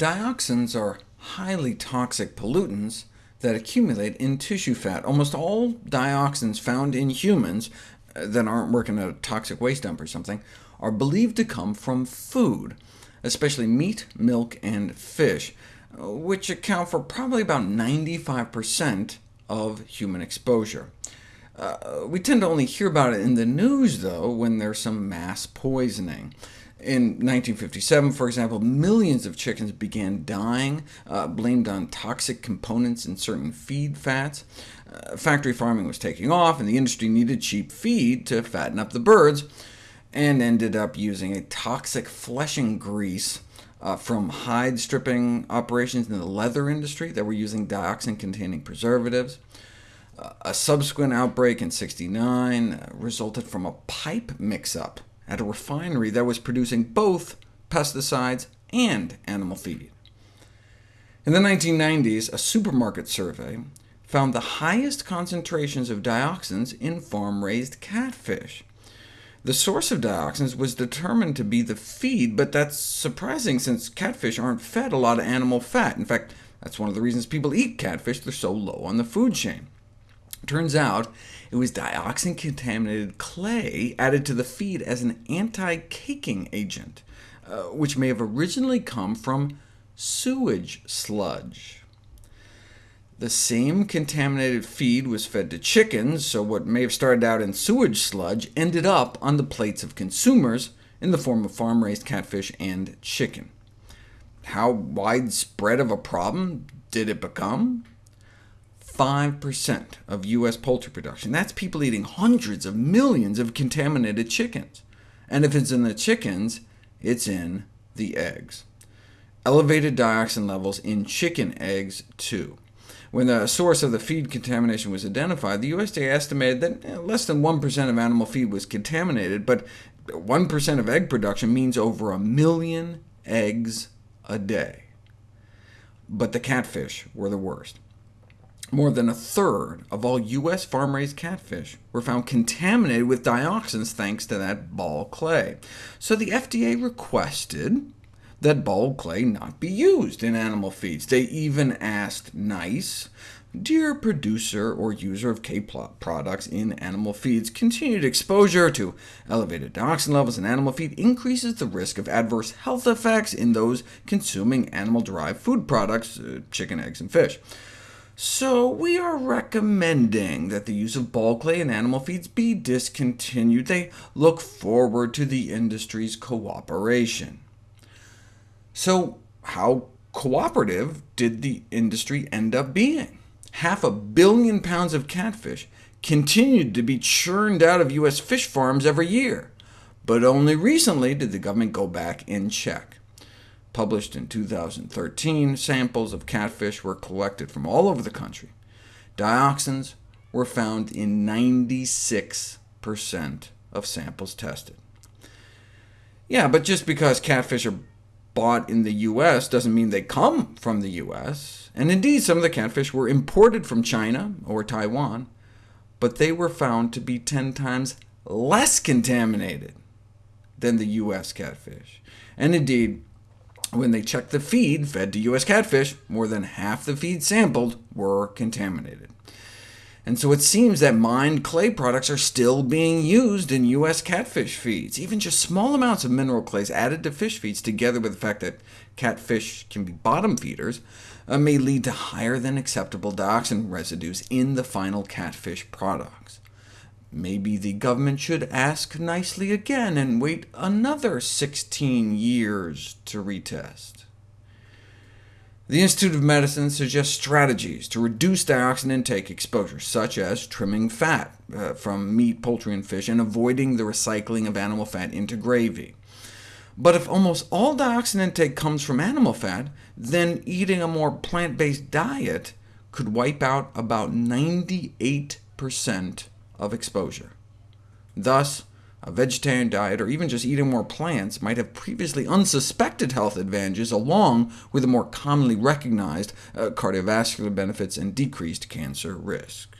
Dioxins are highly toxic pollutants that accumulate in tissue fat. Almost all dioxins found in humans uh, that aren't working at a toxic waste dump or something are believed to come from food, especially meat, milk, and fish, uh, which account for probably about 95% of human exposure. Uh, we tend to only hear about it in the news, though, when there's some mass poisoning. In 1957, for example, millions of chickens began dying, uh, blamed on toxic components in certain feed fats. Uh, factory farming was taking off, and the industry needed cheap feed to fatten up the birds, and ended up using a toxic fleshing grease uh, from hide stripping operations in the leather industry that were using dioxin-containing preservatives. A subsequent outbreak in 69 uh, resulted from a pipe mix-up at a refinery that was producing both pesticides and animal feed. In the 1990s, a supermarket survey found the highest concentrations of dioxins in farm-raised catfish. The source of dioxins was determined to be the feed, but that's surprising since catfish aren't fed a lot of animal fat. In fact, that's one of the reasons people eat catfish, they're so low on the food chain. Turns out it was dioxin-contaminated clay added to the feed as an anti-caking agent, uh, which may have originally come from sewage sludge. The same contaminated feed was fed to chickens, so what may have started out in sewage sludge ended up on the plates of consumers in the form of farm-raised catfish and chicken. How widespread of a problem did it become? 5% of U.S. poultry production. That's people eating hundreds of millions of contaminated chickens. And if it's in the chickens, it's in the eggs. Elevated dioxin levels in chicken eggs, too. When the source of the feed contamination was identified, the USDA estimated that eh, less than 1% of animal feed was contaminated, but 1% of egg production means over a million eggs a day. But the catfish were the worst. More than a third of all U.S. farm-raised catfish were found contaminated with dioxins thanks to that ball clay. So the FDA requested that ball clay not be used in animal feeds. They even asked nicely, Dear producer or user of K-plot products in animal feeds, continued exposure to elevated dioxin levels in animal feed increases the risk of adverse health effects in those consuming animal-derived food products, uh, chicken, eggs, and fish. So we are recommending that the use of ball clay in animal feeds be discontinued. They look forward to the industry's cooperation. So how cooperative did the industry end up being? Half a billion pounds of catfish continued to be churned out of U.S. fish farms every year, but only recently did the government go back and check. Published in 2013, samples of catfish were collected from all over the country. Dioxins were found in 96% of samples tested. Yeah, but just because catfish are bought in the U.S. doesn't mean they come from the U.S., and indeed some of the catfish were imported from China or Taiwan, but they were found to be 10 times less contaminated than the U.S. catfish. And indeed, when they checked the feed fed to U.S. catfish, more than half the feed sampled were contaminated. And so it seems that mined clay products are still being used in U.S. catfish feeds. Even just small amounts of mineral clays added to fish feeds, together with the fact that catfish can be bottom feeders, uh, may lead to higher than acceptable dioxin residues in the final catfish products. Maybe the government should ask nicely again and wait another 16 years to retest. The Institute of Medicine suggests strategies to reduce dioxin intake exposure, such as trimming fat uh, from meat, poultry, and fish, and avoiding the recycling of animal fat into gravy. But if almost all dioxin intake comes from animal fat, then eating a more plant-based diet could wipe out about 98% of exposure. Thus, a vegetarian diet, or even just eating more plants, might have previously unsuspected health advantages, along with the more commonly recognized uh, cardiovascular benefits and decreased cancer risk.